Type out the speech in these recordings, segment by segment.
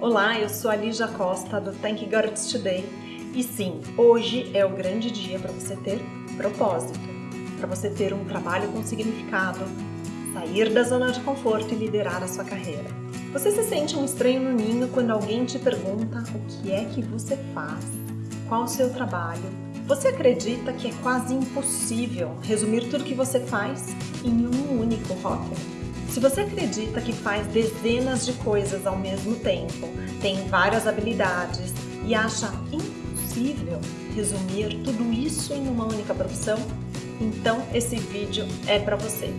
Olá, eu sou a Lígia Costa do Thank Girls Today e sim, hoje é o grande dia para você ter propósito, para você ter um trabalho com significado, sair da zona de conforto e liderar a sua carreira. Você se sente um estranho no ninho quando alguém te pergunta o que é que você faz, qual o seu trabalho. Você acredita que é quase impossível resumir tudo que você faz em um único rótulo? Se você acredita que faz dezenas de coisas ao mesmo tempo, tem várias habilidades e acha impossível resumir tudo isso em uma única profissão, então esse vídeo é para você.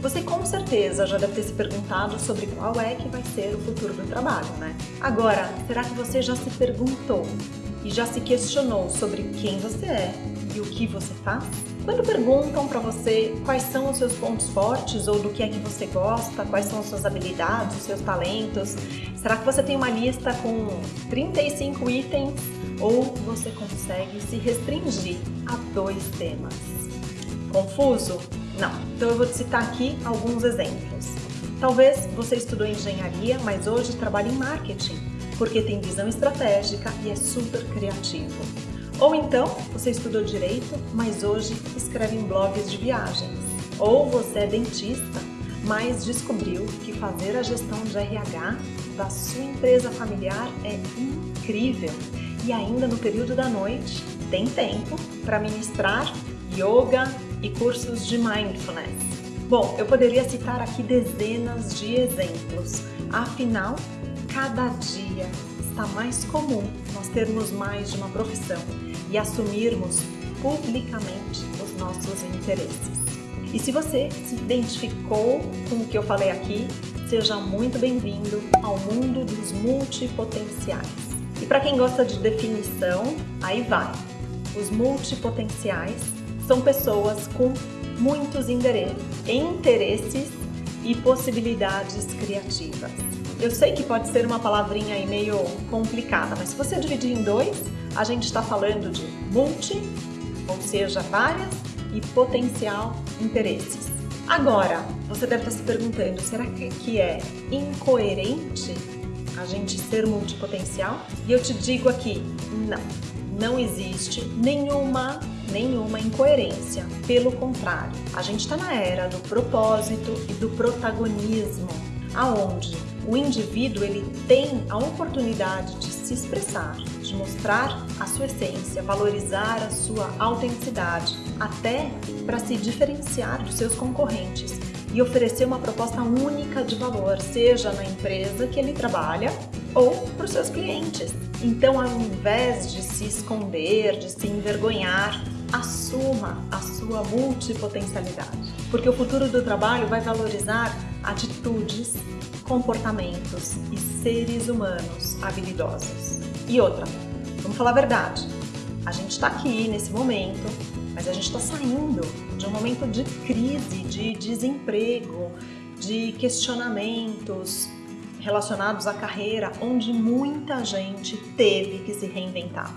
Você com certeza já deve ter se perguntado sobre qual é que vai ser o futuro do trabalho, né? Agora, será que você já se perguntou e já se questionou sobre quem você é e o que você faz? Quando perguntam para você quais são os seus pontos fortes ou do que é que você gosta, quais são as suas habilidades, os seus talentos, será que você tem uma lista com 35 itens ou você consegue se restringir a dois temas? Confuso? Não. Então eu vou te citar aqui alguns exemplos. Talvez você estudou engenharia, mas hoje trabalha em marketing, porque tem visão estratégica e é super criativo. Ou então, você estudou direito, mas hoje escreve em blogs de viagens. Ou você é dentista, mas descobriu que fazer a gestão de RH da sua empresa familiar é incrível. E ainda no período da noite, tem tempo para ministrar yoga e cursos de mindfulness. Bom, eu poderia citar aqui dezenas de exemplos. Afinal, cada dia está mais comum nós termos mais de uma profissão e assumirmos publicamente os nossos interesses. E se você se identificou com o que eu falei aqui, seja muito bem-vindo ao mundo dos multipotenciais. E para quem gosta de definição, aí vai. Os multipotenciais são pessoas com muitos interesses e possibilidades criativas. Eu sei que pode ser uma palavrinha aí meio complicada, mas se você dividir em dois, a gente está falando de multi, ou seja, várias, e potencial interesses. Agora, você deve estar se perguntando, será que é incoerente a gente ser multipotencial? E eu te digo aqui, não, não existe nenhuma nenhuma incoerência. Pelo contrário, a gente está na era do propósito e do protagonismo, aonde o indivíduo ele tem a oportunidade de se expressar, de mostrar a sua essência, valorizar a sua autenticidade, até para se diferenciar dos seus concorrentes e oferecer uma proposta única de valor, seja na empresa que ele trabalha ou para os seus clientes. Então, ao invés de se esconder, de se envergonhar, assuma a sua multipotencialidade, porque o futuro do trabalho vai valorizar atitudes, comportamentos e seres humanos habilidosos. E outra, vamos falar a verdade, a gente está aqui nesse momento, mas a gente está saindo de um momento de crise, de desemprego, de questionamentos relacionados à carreira, onde muita gente teve que se reinventar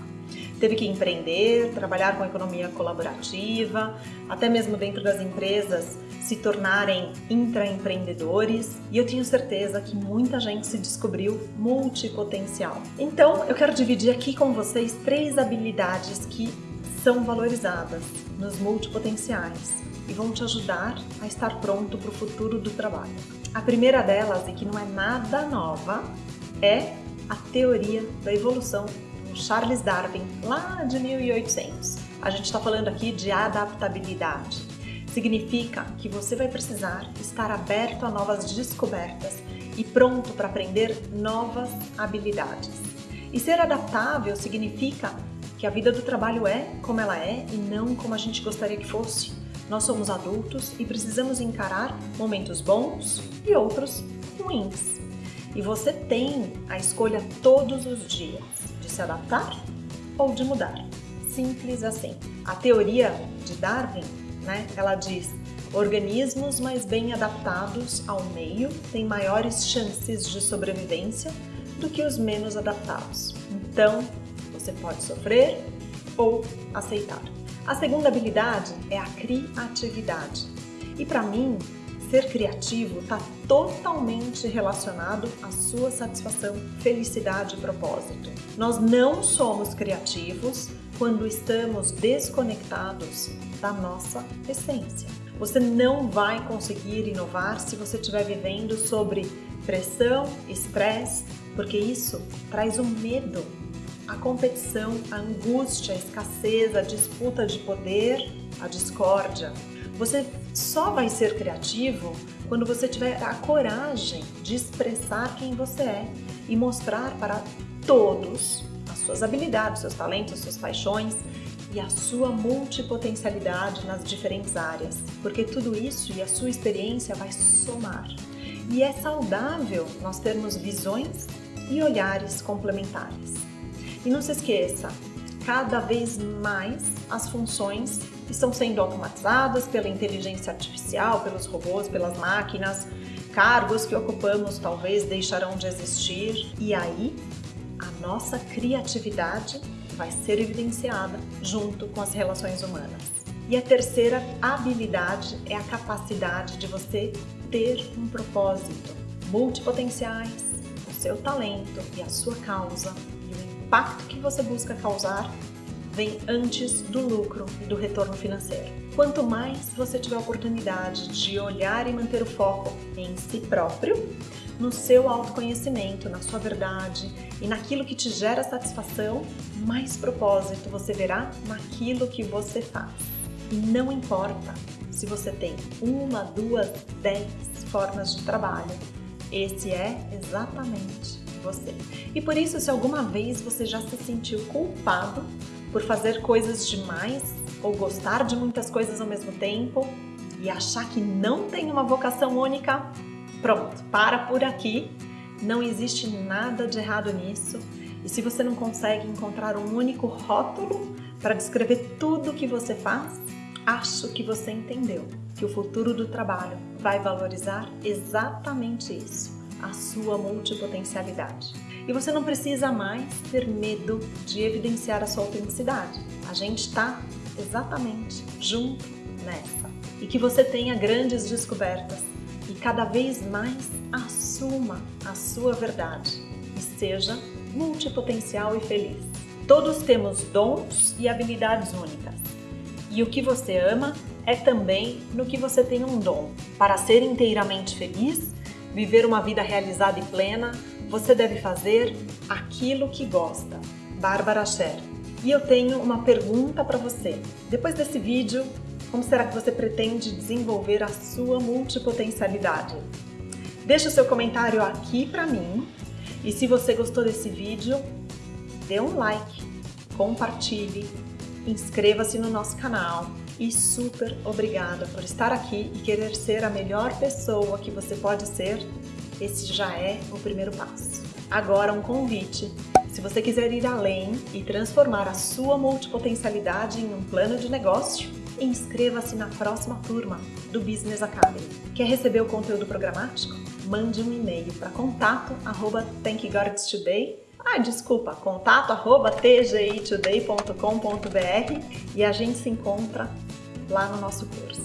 teve que empreender, trabalhar com economia colaborativa, até mesmo dentro das empresas se tornarem intraempreendedores e eu tenho certeza que muita gente se descobriu multipotencial. Então, eu quero dividir aqui com vocês três habilidades que são valorizadas nos multipotenciais e vão te ajudar a estar pronto para o futuro do trabalho. A primeira delas, e que não é nada nova, é a teoria da evolução Charles Darwin, lá de 1800. A gente está falando aqui de adaptabilidade. Significa que você vai precisar estar aberto a novas descobertas e pronto para aprender novas habilidades. E ser adaptável significa que a vida do trabalho é como ela é e não como a gente gostaria que fosse. Nós somos adultos e precisamos encarar momentos bons e outros ruins. E você tem a escolha todos os dias se adaptar ou de mudar. Simples assim. A teoria de Darwin, né, ela diz organismos mais bem adaptados ao meio têm maiores chances de sobrevivência do que os menos adaptados. Então, você pode sofrer ou aceitar. A segunda habilidade é a criatividade. E para mim, ser criativo está totalmente relacionado à sua satisfação, felicidade e propósito. Nós não somos criativos quando estamos desconectados da nossa essência. Você não vai conseguir inovar se você estiver vivendo sobre pressão, estresse, porque isso traz o um medo, a competição, a angústia, a escassez, a disputa de poder, a discórdia. Você só vai ser criativo quando você tiver a coragem de expressar quem você é e mostrar para todos as suas habilidades, seus talentos, suas paixões e a sua multipotencialidade nas diferentes áreas, porque tudo isso e a sua experiência vai somar. E é saudável nós termos visões e olhares complementares. E não se esqueça, cada vez mais as funções estão sendo automatizadas pela inteligência artificial, pelos robôs, pelas máquinas, cargos que ocupamos talvez deixarão de existir e aí a nossa criatividade vai ser evidenciada junto com as relações humanas. E a terceira habilidade é a capacidade de você ter um propósito, multipotenciais, o seu talento e a sua causa e o impacto que você busca causar vem antes do lucro e do retorno financeiro. Quanto mais você tiver a oportunidade de olhar e manter o foco em si próprio, no seu autoconhecimento, na sua verdade e naquilo que te gera satisfação, mais propósito você verá naquilo que você faz. E não importa se você tem uma, duas, dez formas de trabalho, esse é exatamente você. E por isso, se alguma vez você já se sentiu culpado por fazer coisas demais ou gostar de muitas coisas ao mesmo tempo e achar que não tem uma vocação única, Pronto, para por aqui. Não existe nada de errado nisso. E se você não consegue encontrar um único rótulo para descrever tudo o que você faz, acho que você entendeu que o futuro do trabalho vai valorizar exatamente isso, a sua multipotencialidade. E você não precisa mais ter medo de evidenciar a sua autenticidade. A gente está exatamente junto nessa. E que você tenha grandes descobertas e cada vez mais assuma a sua verdade e seja multipotencial e feliz. Todos temos dons e habilidades únicas. E o que você ama é também no que você tem um dom. Para ser inteiramente feliz, viver uma vida realizada e plena, você deve fazer aquilo que gosta. Bárbara Scher. E eu tenho uma pergunta para você. Depois desse vídeo, como será que você pretende desenvolver a sua multipotencialidade? Deixe o seu comentário aqui para mim e se você gostou desse vídeo, dê um like, compartilhe, inscreva-se no nosso canal e super obrigada por estar aqui e querer ser a melhor pessoa que você pode ser. Esse já é o primeiro passo. Agora um convite. Se você quiser ir além e transformar a sua multipotencialidade em um plano de negócio, inscreva-se na próxima turma do Business Academy. Quer receber o conteúdo programático? Mande um e-mail para contato arroba ah, desculpa, contato arroba tgitoday.com.br e a gente se encontra lá no nosso curso.